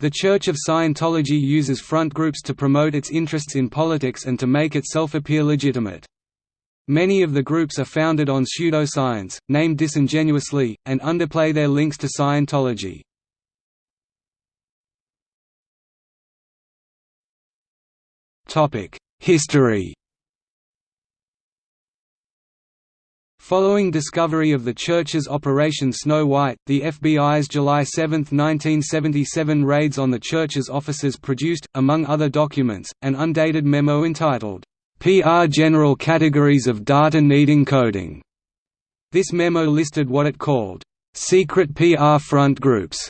The Church of Scientology uses front groups to promote its interests in politics and to make itself appear legitimate. Many of the groups are founded on pseudoscience, named disingenuously, and underplay their links to Scientology. History Following discovery of the Church's Operation Snow White, the FBI's July 7, 1977 raids on the Church's offices produced, among other documents, an undated memo entitled, PR General Categories of Data Needing Coding. This memo listed what it called, secret PR front groups,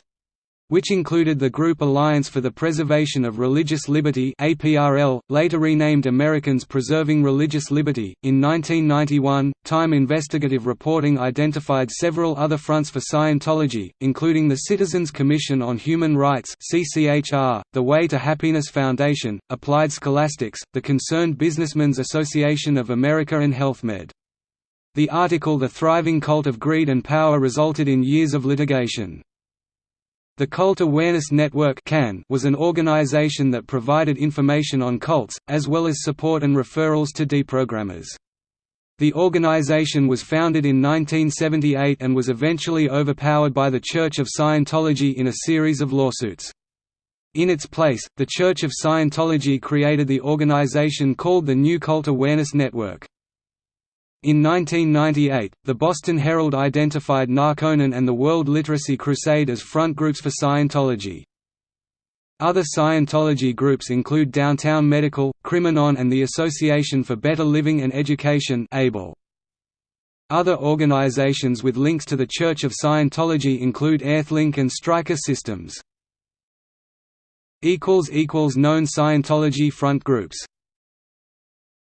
which included the Group Alliance for the Preservation of Religious Liberty APRL, later renamed Americans Preserving Religious Liberty. In 1991, Time investigative reporting identified several other fronts for Scientology, including the Citizens Commission on Human Rights CCHR, the Way to Happiness Foundation, Applied Scholastics, the Concerned Businessmen's Association of America and HealthMed. The article The Thriving Cult of Greed and Power resulted in years of litigation. The Cult Awareness Network CAN was an organization that provided information on cults, as well as support and referrals to deprogrammers. The organization was founded in 1978 and was eventually overpowered by the Church of Scientology in a series of lawsuits. In its place, the Church of Scientology created the organization called the New Cult Awareness Network. In 1998, the Boston Herald identified Narconon and the World Literacy Crusade as front groups for Scientology. Other Scientology groups include Downtown Medical, Criminon and the Association for Better Living and Education ABLE. Other organizations with links to the Church of Scientology include Earthlink and Stryker Systems. Known Scientology front groups